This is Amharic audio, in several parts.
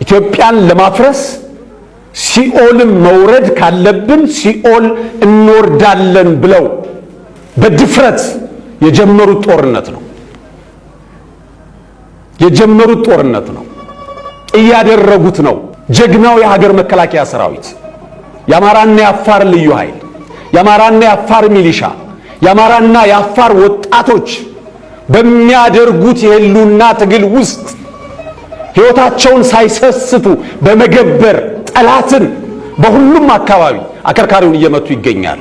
ኢትዮጵያን ለማፍረስ ሲኦልን መውረድ ካለብን ሲኦል እንወርዳለን ብለው በድፍረት የጀመሩት ጦርነት ነው የጀመሩት ጦርነት ነው። እያደረጉት ነው። ጀግናው የሀገር መከላከያ ሰራዊት፣ የአማራና የአፋር ልዩ ኃይል፣ የአማራና የአፋር ሚሊሻ፣ የአማራና የአፋር ወጣቶች በሚያደርጉት የህልውና ትግል ውስጥ ሕይወታቸውን ሳይሰስቱ በመገበር ጠላትን በሁሉም አካባቢ አከርካሪውን እየመቱ ይገኛሉ።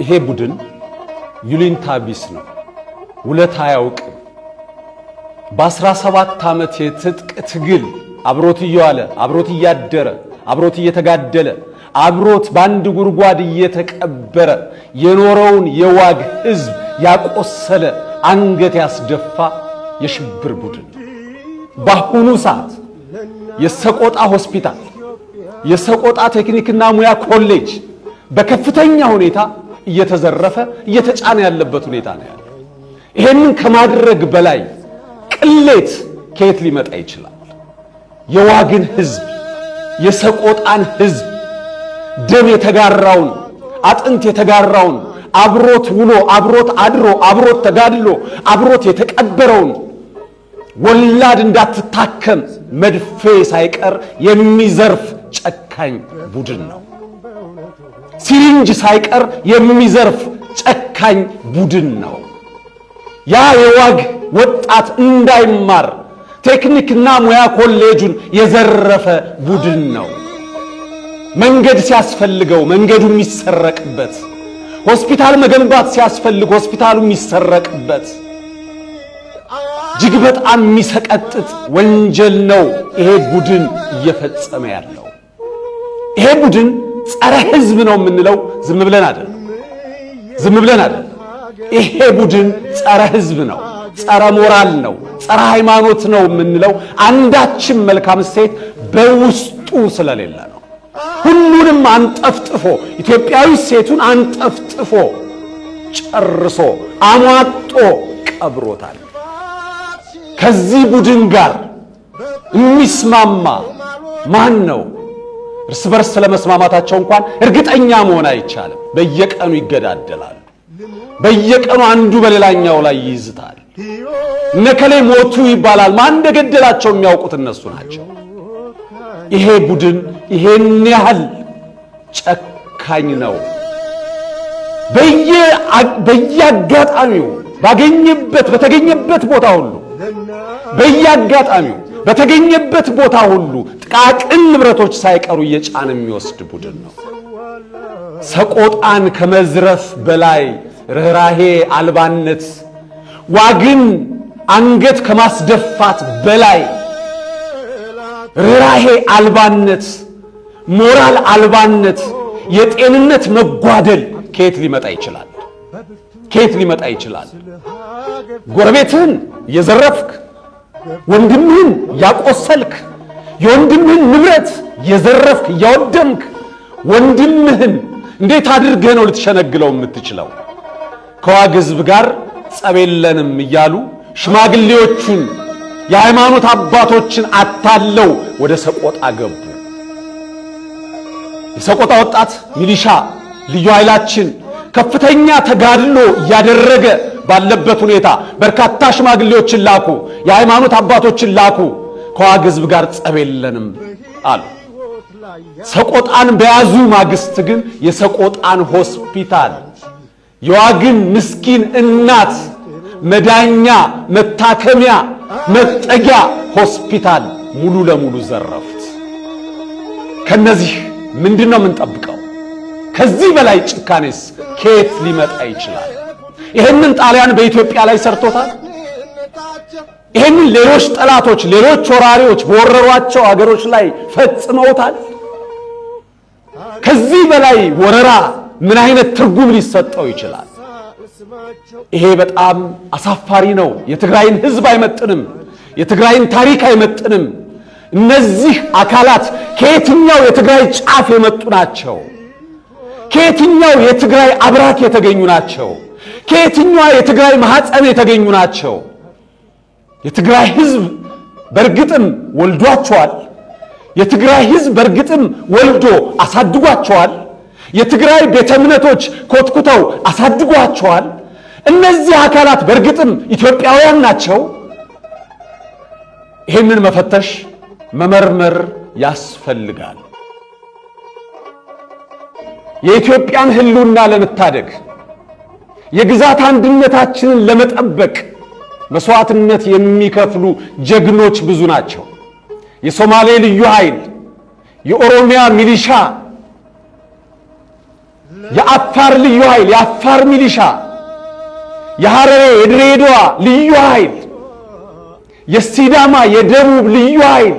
ይሄ ቡድን ዩሊንታ ቢስ ነው። ውለታ አያውቅም። በአስራ ሰባት ዓመት የትጥቅ ትግል አብሮት እየዋለ አብሮት እያደረ አብሮት እየተጋደለ አብሮት በአንድ ጉድጓድ እየተቀበረ የኖረውን የዋግ ሕዝብ ያቆሰለ አንገት ያስደፋ የሽብር ቡድን በአሁኑ ሰዓት የሰቆጣ ሆስፒታል፣ የሰቆጣ ቴክኒክና ሙያ ኮሌጅ በከፍተኛ ሁኔታ እየተዘረፈ እየተጫነ ያለበት ሁኔታ ነው ያለው። ይሄንን ከማድረግ በላይ ቅሌት ከየት ሊመጣ ይችላል? የዋግን ሕዝብ የሰቆጣን ሕዝብ ደም የተጋራውን አጥንት የተጋራውን አብሮት ውሎ አብሮት አድሮ አብሮት ተጋድሎ አብሮት የተቀበረውን ወላድ እንዳትታከም መድፌ ሳይቀር የሚዘርፍ ጨካኝ ቡድን ነው። ሲሪንጅ ሳይቀር የሚዘርፍ ጨካኝ ቡድን ነው። ያ የዋግ ወጣት እንዳይማር ቴክኒክና ሙያ ኮሌጁን የዘረፈ ቡድን ነው። መንገድ ሲያስፈልገው መንገዱ የሚሰረቅበት፣ ሆስፒታል መገንባት ሲያስፈልግ ሆስፒታሉ የሚሰረቅበት እጅግ በጣም የሚሰቀጥጥ ወንጀል ነው ይሄ ቡድን እየፈጸመ ያለው። ይሄ ቡድን ጸረ ሕዝብ ነው የምንለው ዝም ብለን አይደለም፣ ዝም ብለን አይደለም። ይሄ ቡድን ጸረ ሕዝብ ነው፣ ጸረ ሞራል ነው፣ ጸረ ሃይማኖት ነው የምንለው አንዳችም መልካም እሴት በውስጡ ስለሌለ ነው። ሁሉንም አንጠፍጥፎ ኢትዮጵያዊ ሴቱን አንጠፍጥፎ ጨርሶ አሟጦ ቀብሮታል። ከዚህ ቡድን ጋር የሚስማማ ማን ነው? እርስ በርስ ስለመስማማታቸው እንኳን እርግጠኛ መሆን አይቻልም። በየቀኑ ይገዳደላሉ። በየቀኑ አንዱ በሌላኛው ላይ ይይዝታል። እነከሌ ሞቱ ይባላል። ማን እንደገደላቸው የሚያውቁት እነሱ ናቸው። ይሄ ቡድን ይሄን ያህል ጨካኝ ነው። በየአጋጣሚው ባገኘበት በተገኘበት ቦታ ሁሉ በየአጋጣሚው በተገኘበት ቦታ ሁሉ ጥቃቅን ንብረቶች ሳይቀሩ እየጫነ የሚወስድ ቡድን ነው። ሰቆጣን ከመዝረፍ በላይ ርኅራሄ አልባነት፣ ዋግን አንገት ከማስደፋት በላይ ርኅራሄ አልባነት፣ ሞራል አልባነት፣ የጤንነት መጓደል ከየት ሊመጣ ይችላል? ከየት ሊመጣ ይችላል? ጎረቤትህን የዘረፍክ ወንድምህን ያቆሰልክ የወንድምህን ንብረት የዘረፍክ እያወደምክ ወንድምህን እንዴት አድርገህ ነው ልትሸነግለው የምትችለው? ከዋግ ሕዝብ ጋር ጸብ የለንም እያሉ ሽማግሌዎቹን የሃይማኖት አባቶችን አታለው ወደ ሰቆጣ ገቡ። የሰቆጣ ወጣት ሚሊሻ ልዩ ኃይላችን ከፍተኛ ተጋድሎ እያደረገ ባለበት ሁኔታ በርካታ ሽማግሌዎችን ላኩ፣ የሃይማኖት አባቶችን ላኩ። ከዋግ ሕዝብ ጋር ጸብ የለንም አሉ። ሰቆጣን በያዙ ማግስት ግን የሰቆጣን ሆስፒታል የዋግን ምስኪን እናት መዳኛ፣ መታከሚያ፣ መጠጊያ ሆስፒታል ሙሉ ለሙሉ ዘረፉት። ከነዚህ ምንድን ነው የምንጠብቀው? ከዚህ በላይ ጭካኔስ ከየት ሊመጣ ይችላል? ይህንን ጣሊያን በኢትዮጵያ ላይ ሰርቶታል። ይህንን ሌሎች ጠላቶች፣ ሌሎች ወራሪዎች በወረሯቸው አገሮች ላይ ፈጽመውታል። ከዚህ በላይ ወረራ ምን አይነት ትርጉም ሊሰጠው ይችላል? ይሄ በጣም አሳፋሪ ነው። የትግራይን ሕዝብ አይመጥንም። የትግራይን ታሪክ አይመጥንም። እነዚህ አካላት ከየትኛው የትግራይ ጫፍ የመጡ ናቸው? ከየትኛው የትግራይ አብራክ የተገኙ ናቸው? ከየትኛዋ የትግራይ ማኅፀን የተገኙ ናቸው? የትግራይ ሕዝብ በእርግጥም ወልዷቸዋል። የትግራይ ሕዝብ በእርግጥም ወልዶ አሳድጓቸዋል። የትግራይ ቤተ እምነቶች ኮትኩተው አሳድጓቸዋል። እነዚህ አካላት በእርግጥም ኢትዮጵያውያን ናቸው። ይህንን መፈተሽ መመርመር ያስፈልጋል። የኢትዮጵያን ሕልውና ለመታደግ የግዛት አንድነታችንን ለመጠበቅ መስዋዕትነት የሚከፍሉ ጀግኖች ብዙ ናቸው። የሶማሌ ልዩ ኃይል፣ የኦሮሚያ ሚሊሻ፣ የአፋር ልዩ ኃይል፣ የአፋር ሚሊሻ፣ የሐረሬ የድሬዳዋ ልዩ ኃይል፣ የሲዳማ የደቡብ ልዩ ኃይል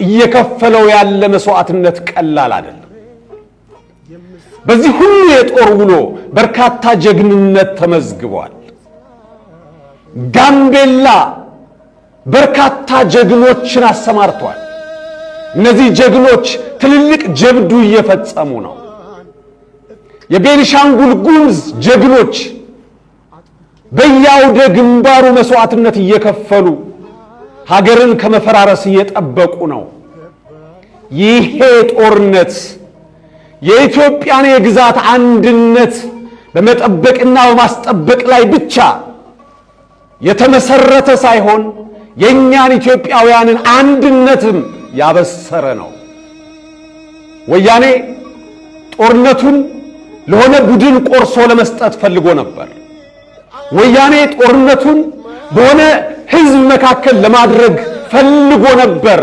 እየከፈለው ያለ መስዋዕትነት ቀላል አይደለም። በዚህ ሁሉ የጦር ውሎ በርካታ ጀግንነት ተመዝግቧል። ጋምቤላ በርካታ ጀግኖችን አሰማርቷል። እነዚህ ጀግኖች ትልልቅ ጀብዱ እየፈጸሙ ነው። የቤኒሻንጉል ጉሙዝ ጀግኖች በየአውደ ግንባሩ መስዋዕትነት እየከፈሉ ሀገርን ከመፈራረስ እየጠበቁ ነው። ይሄ ጦርነት የኢትዮጵያን የግዛት አንድነት በመጠበቅና በማስጠበቅ ላይ ብቻ የተመሰረተ ሳይሆን የእኛን ኢትዮጵያውያንን አንድነትም ያበሰረ ነው። ወያኔ ጦርነቱን ለሆነ ቡድን ቆርሶ ለመስጠት ፈልጎ ነበር። ወያኔ ጦርነቱን በሆነ ሕዝብ መካከል ለማድረግ ፈልጎ ነበር።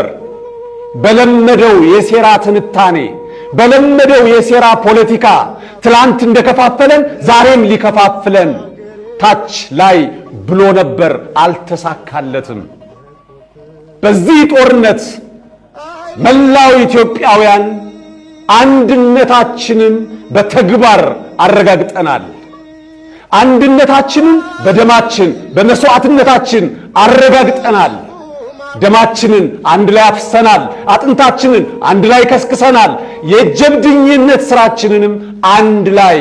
በለመደው የሴራ ትንታኔ በለመደው የሴራ ፖለቲካ ትላንት እንደከፋፈለን ዛሬም ሊከፋፍለን ታች ላይ ብሎ ነበር። አልተሳካለትም። በዚህ ጦርነት መላው ኢትዮጵያውያን አንድነታችንን በተግባር አረጋግጠናል። አንድነታችንን በደማችን በመስዋዕትነታችን አረጋግጠናል። ደማችንን አንድ ላይ አፍሰናል። አጥንታችንን አንድ ላይ ከስክሰናል። የጀብድኝነት ስራችንንም አንድ ላይ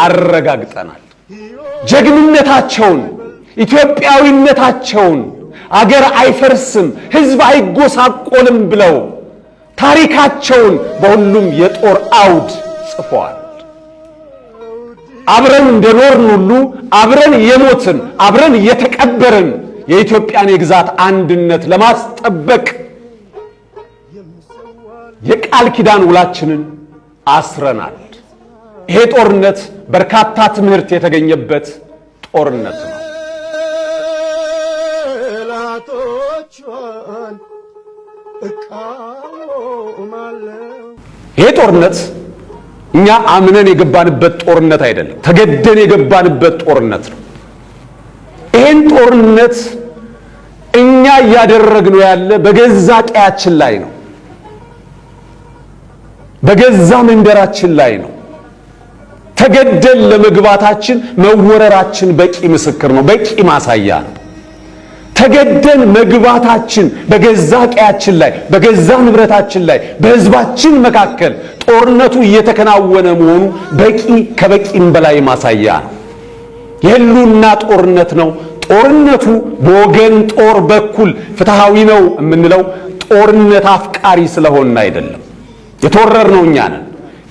አረጋግጠናል። ጀግንነታቸውን፣ ኢትዮጵያዊነታቸውን አገር አይፈርስም፣ ሕዝብ አይጎሳቆልም ብለው ታሪካቸውን በሁሉም የጦር አውድ ጽፈዋል። አብረን እንደኖርን ሁሉ አብረን የሞትን አብረን የተቀበርን የኢትዮጵያን የግዛት አንድነት ለማስጠበቅ የቃል ኪዳን ውላችንን አስረናል። ይሄ ጦርነት በርካታ ትምህርት የተገኘበት ጦርነት ነው። ይሄ ጦርነት እኛ አምነን የገባንበት ጦርነት አይደለም፣ ተገደን የገባንበት ጦርነት ነው። ይሄን ጦርነት እኛ እያደረግነው ያለ በገዛ ቀያችን ላይ ነው፣ በገዛ መንደራችን ላይ ነው። ተገደን ለመግባታችን መወረራችን በቂ ምስክር ነው፣ በቂ ማሳያ ነው። ተገደን መግባታችን በገዛ ቀያችን ላይ በገዛ ንብረታችን ላይ በሕዝባችን መካከል ጦርነቱ እየተከናወነ መሆኑ በቂ ከበቂም በላይ ማሳያ ነው። የህልውና ጦርነት ነው። ጦርነቱ በወገን ጦር በኩል ፍትሃዊ ነው የምንለው ጦርነት አፍቃሪ ስለሆን አይደለም። የተወረርነው እኛ ነን።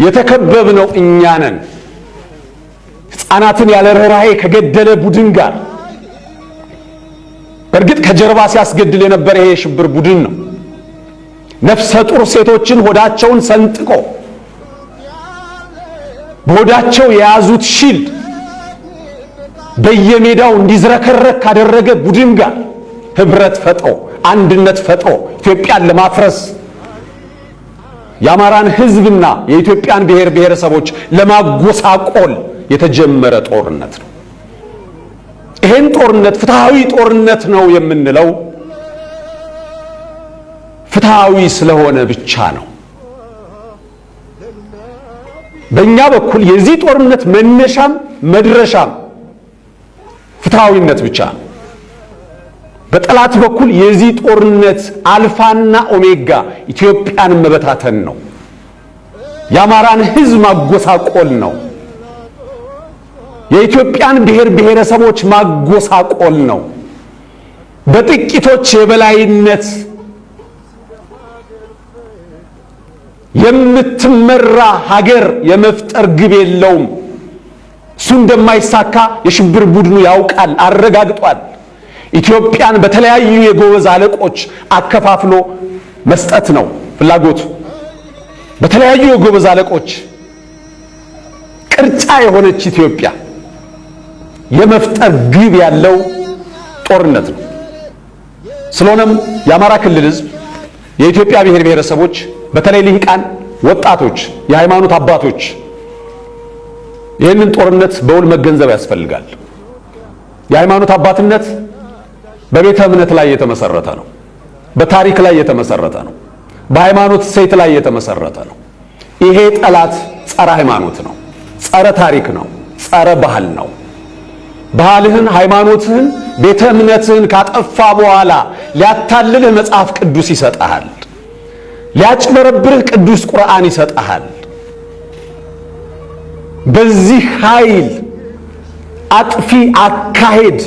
የተከበብነው እኛ ነን። ሕፃናትን ያለ ርኅራኄ ከገደለ ቡድን ጋር በእርግጥ ከጀርባ ሲያስገድል የነበረ ይሄ የሽብር ቡድን ነው። ነፍሰ ጡር ሴቶችን ሆዳቸውን ሰንጥቆ በሆዳቸው የያዙት ሺልድ በየሜዳው እንዲዝረከረክ ካደረገ ቡድን ጋር ህብረት ፈጥሮ አንድነት ፈጥሮ ኢትዮጵያን ለማፍረስ የአማራን ሕዝብና የኢትዮጵያን ብሔር ብሔረሰቦች ለማጎሳቆል የተጀመረ ጦርነት ነው። ይሄን ጦርነት ፍትሃዊ ጦርነት ነው የምንለው ፍትሃዊ ስለሆነ ብቻ ነው። በእኛ በኩል የዚህ ጦርነት መነሻም መድረሻም ፍትሃዊነት ብቻ ነው። በጠላት በኩል የዚህ ጦርነት አልፋና ኦሜጋ ኢትዮጵያን መበታተን ነው። የአማራን ሕዝብ ማጎሳቆል ነው። የኢትዮጵያን ብሔር ብሔረሰቦች ማጎሳቆል ነው። በጥቂቶች የበላይነት የምትመራ ሀገር የመፍጠር ግብ የለውም። እሱ እንደማይሳካ የሽብር ቡድኑ ያውቃል፣ አረጋግጧል። ኢትዮጵያን በተለያዩ የጎበዝ አለቆች አከፋፍሎ መስጠት ነው ፍላጎቱ። በተለያዩ የጎበዝ አለቆች ቅርጫ የሆነች ኢትዮጵያ የመፍጠር ግብ ያለው ጦርነት ነው። ስለሆነም የአማራ ክልል ሕዝብ የኢትዮጵያ ብሔር ብሔረሰቦች በተለይ ልሂቃን፣ ወጣቶች፣ የሃይማኖት አባቶች ይህንን ጦርነት በውል መገንዘብ ያስፈልጋል። የሃይማኖት አባትነት በቤተ እምነት ላይ የተመሰረተ ነው። በታሪክ ላይ የተመሰረተ ነው። በሃይማኖት እሴት ላይ የተመሰረተ ነው። ይሄ ጠላት ጸረ ሃይማኖት ነው፣ ጸረ ታሪክ ነው፣ ጸረ ባህል ነው። ባህልህን፣ ሃይማኖትህን፣ ቤተ እምነትህን ካጠፋ በኋላ ሊያታልልህ መጽሐፍ ቅዱስ ይሰጠሃል። ሊያጭበረብርህ ቅዱስ ቁርአን ይሰጠሃል። በዚህ ኃይል አጥፊ አካሄድ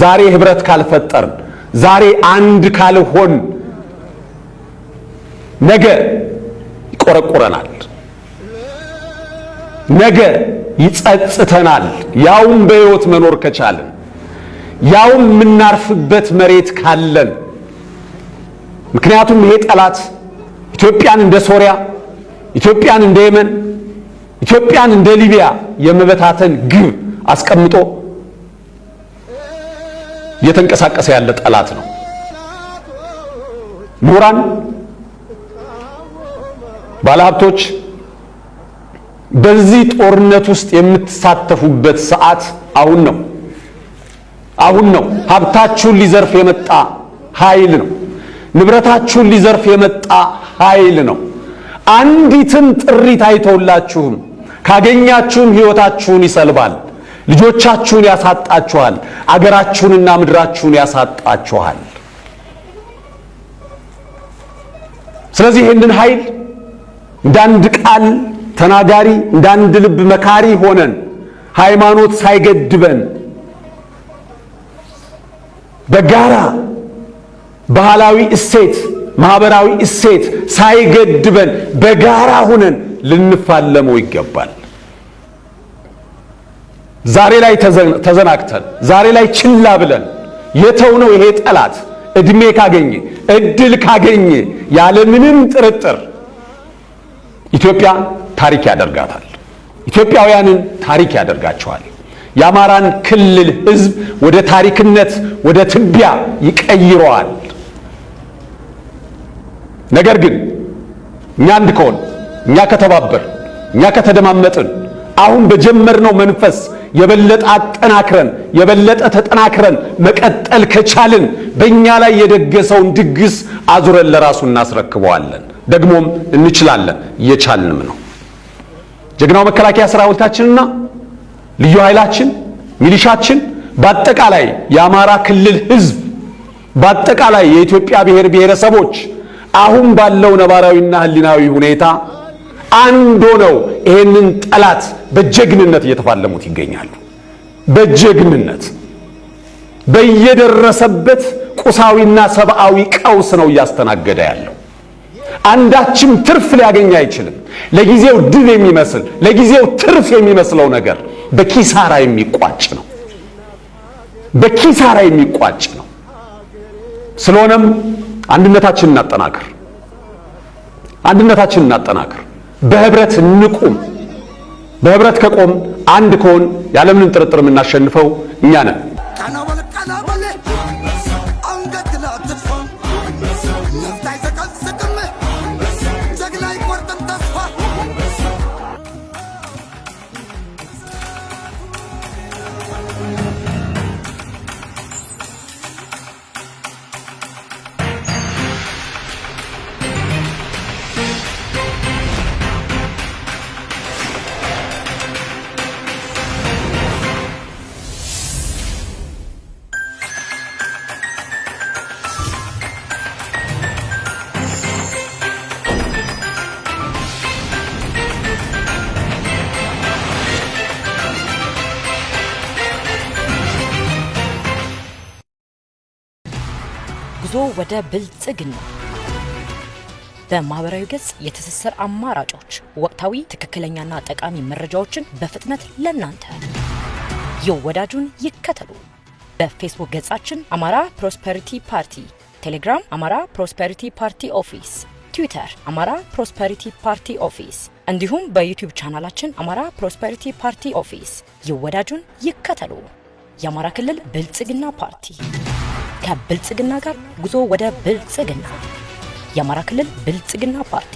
ዛሬ ህብረት ካልፈጠርን፣ ዛሬ አንድ ካልሆን ነገ ይቆረቁረናል፣ ነገ ይጸጽተናል። ያውም በሕይወት መኖር ከቻለን፣ ያውም የምናርፍበት መሬት ካለን። ምክንያቱም ይሄ ጠላት ኢትዮጵያን እንደ ሶሪያ፣ ኢትዮጵያን እንደ የመን፣ ኢትዮጵያን እንደ ሊቢያ የመበታተን ግብ አስቀምጦ እየተንቀሳቀሰ ያለ ጠላት ነው። ምሁራን፣ ባለሀብቶች በዚህ ጦርነት ውስጥ የምትሳተፉበት ሰዓት አሁን ነው። አሁን ነው። ሀብታችሁን ሊዘርፍ የመጣ ኃይል ነው። ንብረታችሁን ሊዘርፍ የመጣ ኃይል ነው። አንዲትም ጥሪት አይተውላችሁም። ካገኛችሁም ሕይወታችሁን ይሰልባል። ልጆቻችሁን ያሳጣችኋል። አገራችሁንና ምድራችሁን ያሳጣችኋል። ስለዚህ ይህንን ኃይል እንደ አንድ ቃል ተናጋሪ እንደ ልብ መካሪ ሆነን ሃይማኖት ሳይገድበን በጋራ ባህላዊ እሴት፣ ማህበራዊ እሴት ሳይገድበን በጋራ ሆነን ልንፋለመው ይገባል። ዛሬ ላይ ተዘናግተን ዛሬ ላይ ችላ ብለን የተውነው ይሄ ጠላት እድሜ ካገኘ እድል ካገኘ ያለምንም ጥርጥር ኢትዮጵያ ታሪክ ያደርጋታል። ኢትዮጵያውያንን ታሪክ ያደርጋቸዋል። የአማራን ክልል ሕዝብ ወደ ታሪክነት ወደ ትቢያ ይቀይረዋል። ነገር ግን እኛ አንድ ከሆን እኛ ከተባበር እኛ ከተደማመጥን አሁን በጀመርነው መንፈስ የበለጠ አጠናክረን የበለጠ ተጠናክረን መቀጠል ከቻልን በእኛ ላይ የደገሰውን ድግስ አዙረን ለራሱ እናስረክበዋለን። ደግሞም እንችላለን፣ እየቻልንም ነው። ጀግናው መከላከያ ሰራዊታችንና ልዩ ኃይላችን፣ ሚሊሻችን፣ በአጠቃላይ የአማራ ክልል ህዝብ፣ በአጠቃላይ የኢትዮጵያ ብሔር ብሔረሰቦች አሁን ባለው ነባራዊና ህሊናዊ ሁኔታ አንድ ሆነው ይሄንን ጠላት በጀግንነት እየተፋለሙት ይገኛሉ። በጀግንነት በየደረሰበት ቁሳዊና ሰብአዊ ቀውስ ነው እያስተናገደ ያለው። አንዳችም ትርፍ ሊያገኝ አይችልም። ለጊዜው ድል የሚመስል ለጊዜው ትርፍ የሚመስለው ነገር በኪሳራ የሚቋጭ ነው። በኪሳራ የሚቋጭ ነው። ስለሆነም አንድነታችንን እናጠናክር፣ አንድነታችንን እናጠናክር። በህብረት እንቁም። በህብረት ከቆም አንድ ከሆን ያለምንም ጥርጥር የምናሸንፈው እኛ ነን። ወደ ብልጽግና በማህበራዊ ገጽ የትስስር አማራጮች ወቅታዊ ትክክለኛና ጠቃሚ መረጃዎችን በፍጥነት ለናንተ ይወዳጁን ይከተሉ። በፌስቡክ ገጻችን አማራ ፕሮስፐሪቲ ፓርቲ፣ ቴሌግራም አማራ ፕሮስፐሪቲ ፓርቲ ኦፊስ፣ ትዊተር አማራ ፕሮስፐሪቲ ፓርቲ ኦፊስ እንዲሁም በዩቲዩብ ቻናላችን አማራ ፕሮስፐሪቲ ፓርቲ ኦፊስ ይወዳጁን ይከተሉ። የአማራ ክልል ብልጽግና ፓርቲ ከብልጽግና ጋር ጉዞ ወደ ብልጽግና። የአማራ ክልል ብልጽግና ፓርቲ